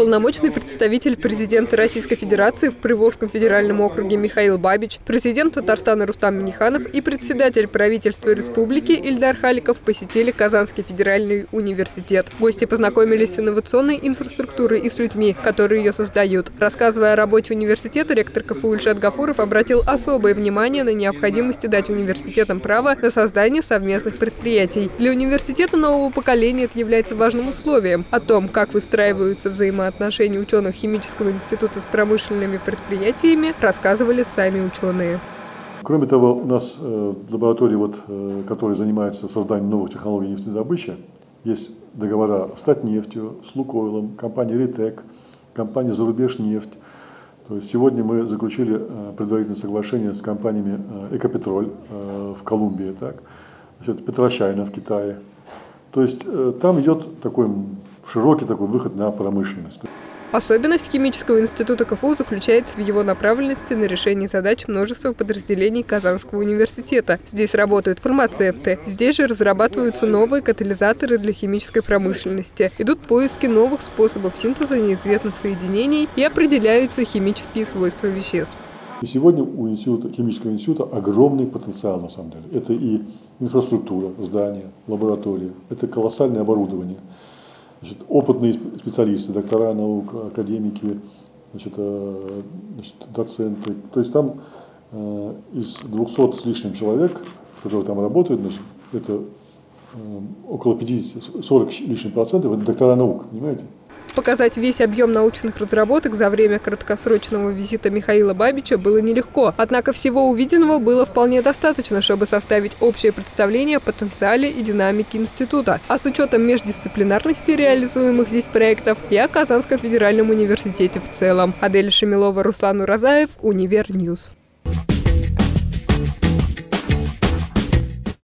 полномочный представитель президента Российской Федерации в Приволжском федеральном округе Михаил Бабич, президент Татарстана Рустам Миниханов и председатель правительства республики Ильдар Халиков посетили Казанский федеральный университет. Гости познакомились с инновационной инфраструктурой и с людьми, которые ее создают. Рассказывая о работе университета, ректор КФУ Ильшат Гафуров обратил особое внимание на необходимости дать университетам право на создание совместных предприятий. Для университета нового поколения это является важным условием. О том, как выстраиваются взаимоотношения ученых химического института с промышленными предприятиями, рассказывали сами ученые. Кроме того, у нас э, лаборатории, вот, э, которые занимаются созданием новых технологий нефтедобычи, есть договора с Татнефтью, с Лукойлом, компанией Ритек, компанией Зарубежнефть. То есть сегодня мы заключили э, предварительное соглашение с компаниями Экопетроль в Колумбии, так, значит, Петрочайна в Китае. То есть там идет такой широкий такой выход на промышленность. Особенность химического института КФУ заключается в его направленности на решение задач множества подразделений Казанского университета. Здесь работают фармацевты. Здесь же разрабатываются новые катализаторы для химической промышленности. Идут поиски новых способов синтеза неизвестных соединений и определяются химические свойства веществ. И сегодня у института, химического института огромный потенциал на самом деле. Это и инфраструктура, здания, лаборатории, это колоссальное оборудование – Значит, опытные специалисты, доктора наук, академики, значит, э, значит, доценты. То есть там э, из 200 с лишним человек, которые там работают, значит, это э, около 50, 40 лишним процентов, это доктора наук, понимаете? Показать весь объем научных разработок за время краткосрочного визита Михаила Бабича было нелегко. Однако всего увиденного было вполне достаточно, чтобы составить общее представление о потенциале и динамике института. А с учетом междисциплинарности реализуемых здесь проектов и о Казанском федеральном университете в целом. Адель Шамилова, Руслан Уразаев, Универньюз.